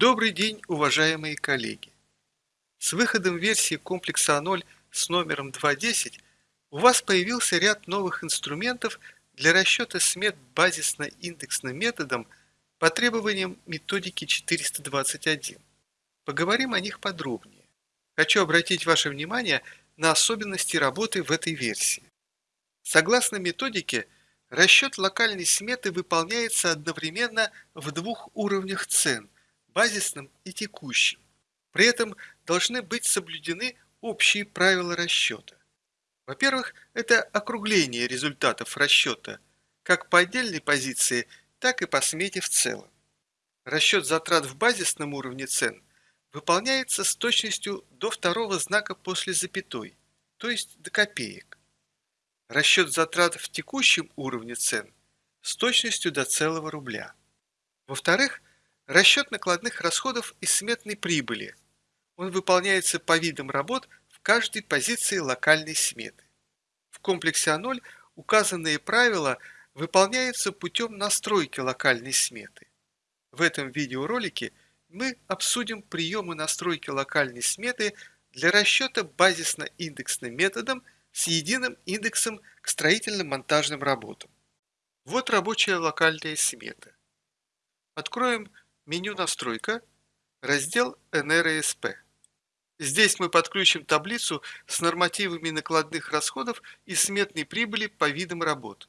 Добрый день, уважаемые коллеги! С выходом версии комплекса А0 с номером 2.10 у вас появился ряд новых инструментов для расчета смет базисно-индексным методом по требованиям методики 421. Поговорим о них подробнее. Хочу обратить ваше внимание на особенности работы в этой версии. Согласно методике, расчет локальной сметы выполняется одновременно в двух уровнях цен – базисном и текущем. При этом должны быть соблюдены общие правила расчета. Во-первых, это округление результатов расчета, как по отдельной позиции, так и по смете в целом. Расчет затрат в базисном уровне цен выполняется с точностью до второго знака после запятой, то есть до копеек. Расчет затрат в текущем уровне цен с точностью до целого рубля. Во-вторых, расчет накладных расходов и сметной прибыли. Он выполняется по видам работ в каждой позиции локальной сметы. В комплексе А0 указанные правила выполняются путем настройки локальной сметы. В этом видеоролике мы обсудим приемы настройки локальной сметы для расчета базисно-индексным методом с единым индексом к строительно-монтажным работам. Вот рабочая локальная смета. Откроем меню «Настройка», раздел «НРСП». Здесь мы подключим таблицу с нормативами накладных расходов и сметной прибыли по видам работ.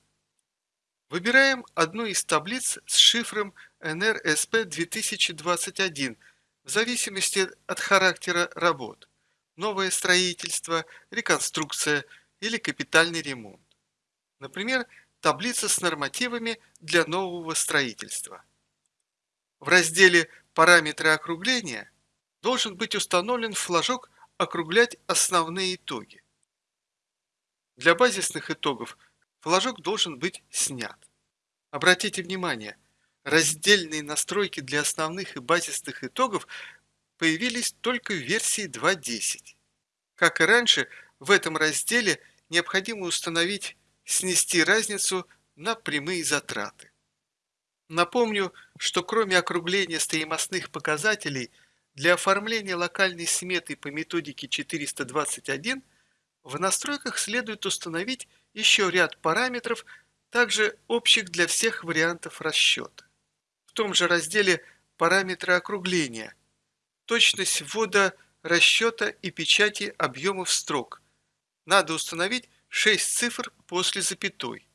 Выбираем одну из таблиц с шифром NRSP 2021 в зависимости от характера работ – новое строительство, реконструкция или капитальный ремонт. Например, таблица с нормативами для нового строительства. Разделе «Параметры округления» должен быть установлен флажок «Округлять основные итоги». Для базисных итогов флажок должен быть снят. Обратите внимание, раздельные настройки для основных и базисных итогов появились только в версии 2.10. Как и раньше, в этом разделе необходимо установить снести разницу на прямые затраты. Напомню, что кроме округления стоимостных показателей – для оформления локальной сметы по методике 421 в настройках следует установить еще ряд параметров, также общих для всех вариантов расчета. В том же разделе «Параметры округления» точность ввода расчета и печати объемов строк. Надо установить 6 цифр после запятой.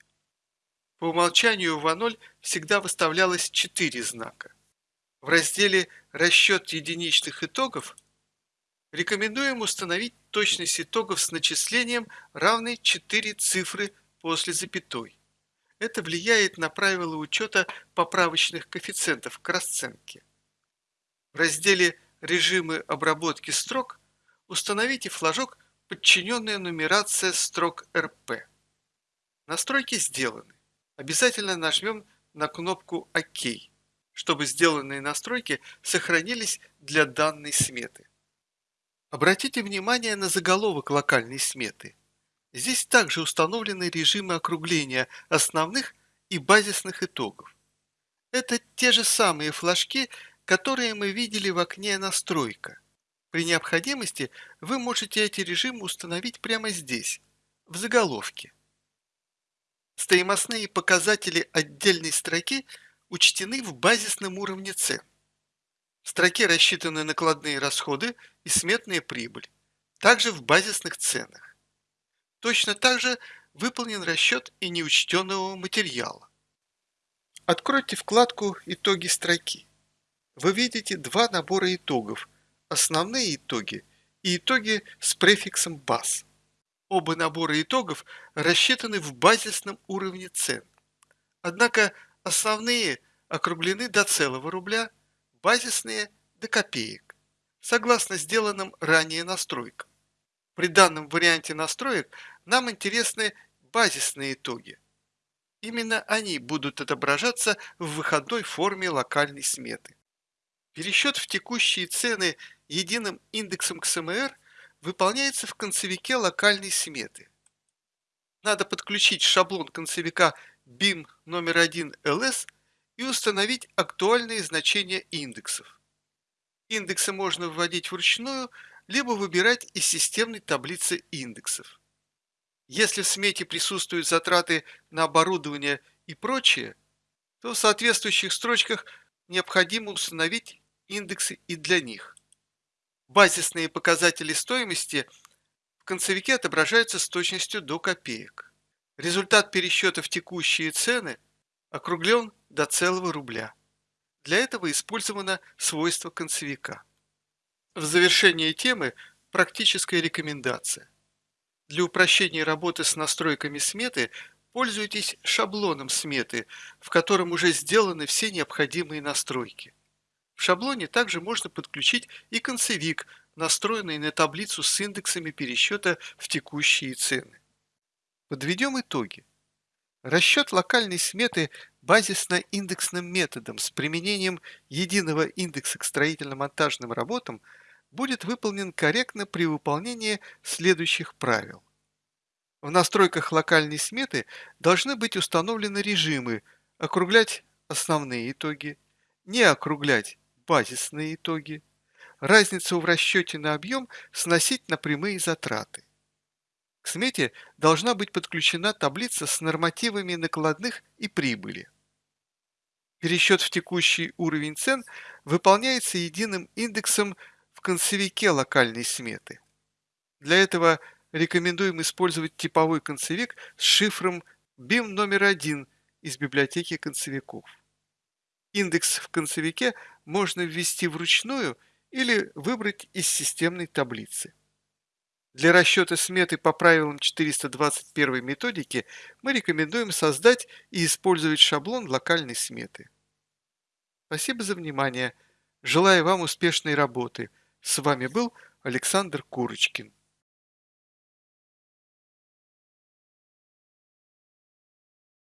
По умолчанию в А0 всегда выставлялось 4 знака. В разделе «Расчет единичных итогов» рекомендуем установить точность итогов с начислением равной 4 цифры после запятой. Это влияет на правила учета поправочных коэффициентов к расценке. В разделе «Режимы обработки строк» установите флажок «Подчиненная нумерация строк РП». Настройки сделаны. Обязательно нажмем на кнопку «Ок» чтобы сделанные настройки сохранились для данной сметы. Обратите внимание на заголовок локальной сметы. Здесь также установлены режимы округления основных и базисных итогов. Это те же самые флажки, которые мы видели в окне «Настройка». При необходимости вы можете эти режимы установить прямо здесь, в заголовке. Стоимостные показатели отдельной строки – учтены в базисном уровне цен. В строке рассчитаны накладные расходы и сметная прибыль, также в базисных ценах. Точно так же выполнен расчет и неучтенного материала. Откройте вкладку «Итоги строки». Вы видите два набора итогов – основные итоги и итоги с префиксом BAS. Оба набора итогов рассчитаны в базисном уровне цен. Однако Основные округлены до целого рубля, базисные – до копеек, согласно сделанным ранее настройкам. При данном варианте настроек нам интересны базисные итоги. Именно они будут отображаться в выходной форме локальной сметы. Пересчет в текущие цены единым индексом КСМР выполняется в концевике локальной сметы. Надо подключить шаблон концевика BIM номер 1 LS и установить актуальные значения индексов. Индексы можно вводить вручную, либо выбирать из системной таблицы индексов. Если в смете присутствуют затраты на оборудование и прочее, то в соответствующих строчках необходимо установить индексы и для них. Базисные показатели стоимости в концевике отображаются с точностью до копеек. Результат пересчета в текущие цены округлен до целого рубля. Для этого использовано свойство концевика. В завершение темы практическая рекомендация. Для упрощения работы с настройками сметы пользуйтесь шаблоном сметы, в котором уже сделаны все необходимые настройки. В шаблоне также можно подключить и концевик, настроенный на таблицу с индексами пересчета в текущие цены. Подведем итоги. Расчет локальной сметы базисно-индексным методом с применением единого индекса к строительно-монтажным работам будет выполнен корректно при выполнении следующих правил. В настройках локальной сметы должны быть установлены режимы округлять основные итоги, не округлять базисные итоги, разницу в расчете на объем сносить на прямые затраты. К смете должна быть подключена таблица с нормативами накладных и прибыли. Пересчет в текущий уровень цен выполняется единым индексом в концевике локальной сметы. Для этого рекомендуем использовать типовой концевик с шифром BIM номер один из библиотеки концевиков. Индекс в концевике можно ввести вручную или выбрать из системной таблицы. Для расчета сметы по правилам 421 методики мы рекомендуем создать и использовать шаблон локальной сметы. Спасибо за внимание. Желаю вам успешной работы. С вами был Александр Курочкин.